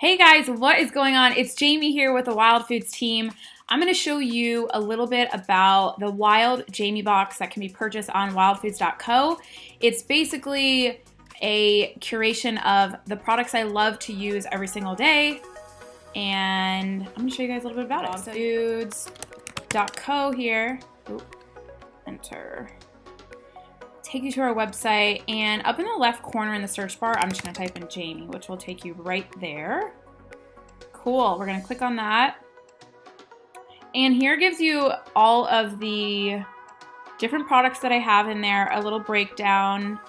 Hey guys, what is going on? It's Jamie here with the Wild Foods team. I'm going to show you a little bit about the Wild Jamie box that can be purchased on wildfoods.co. It's basically a curation of the products I love to use every single day. And I'm going to show you guys a little bit about it. Wildfoods.co here. Ooh, enter take you to our website and up in the left corner in the search bar, I'm just gonna type in Jamie, which will take you right there. Cool, we're gonna click on that. And here gives you all of the different products that I have in there, a little breakdown.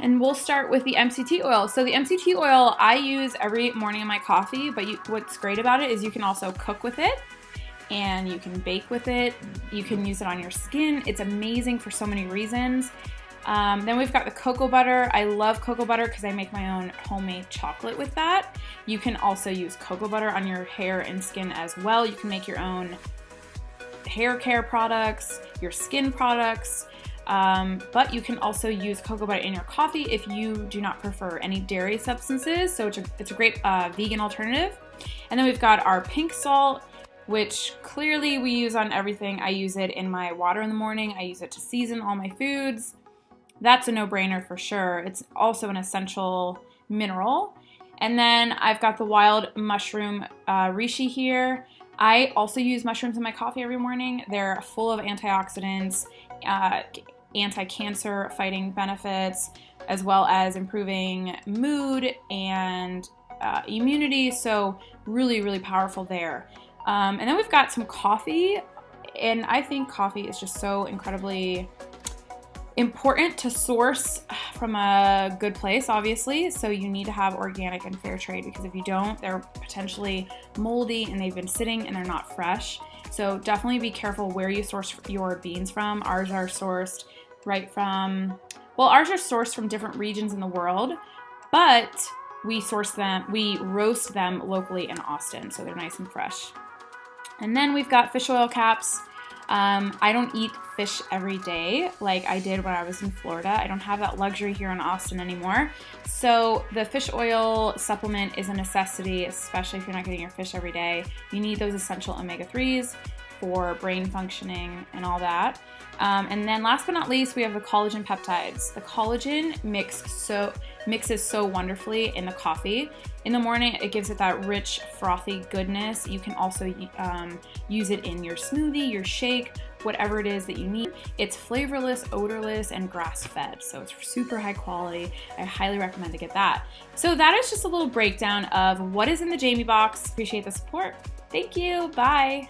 And we'll start with the MCT oil. So the MCT oil I use every morning in my coffee, but you, what's great about it is you can also cook with it and you can bake with it. You can use it on your skin. It's amazing for so many reasons. Um, then we've got the cocoa butter. I love cocoa butter because I make my own homemade chocolate with that. You can also use cocoa butter on your hair and skin as well. You can make your own hair care products, your skin products, um, but you can also use cocoa butter in your coffee if you do not prefer any dairy substances. So it's a, it's a great uh, vegan alternative. And then we've got our pink salt which clearly we use on everything. I use it in my water in the morning. I use it to season all my foods. That's a no-brainer for sure. It's also an essential mineral. And then I've got the wild mushroom uh, reishi here. I also use mushrooms in my coffee every morning. They're full of antioxidants, uh, anti-cancer fighting benefits, as well as improving mood and uh, immunity. So really, really powerful there. Um, and then we've got some coffee, and I think coffee is just so incredibly important to source from a good place, obviously. So you need to have organic and fair trade because if you don't, they're potentially moldy and they've been sitting and they're not fresh. So definitely be careful where you source your beans from. Ours are sourced right from, well, ours are sourced from different regions in the world, but we source them, we roast them locally in Austin, so they're nice and fresh. And then we've got fish oil caps. Um, I don't eat fish every day like I did when I was in Florida. I don't have that luxury here in Austin anymore. So the fish oil supplement is a necessity, especially if you're not getting your fish every day. You need those essential omega-3s for brain functioning and all that. Um, and then last but not least, we have the collagen peptides. The collagen mix so mixes so wonderfully in the coffee. In the morning, it gives it that rich, frothy goodness. You can also um, use it in your smoothie, your shake, whatever it is that you need. It's flavorless, odorless, and grass-fed, so it's super high quality. I highly recommend to get that. So that is just a little breakdown of what is in the Jamie box. Appreciate the support. Thank you. Bye.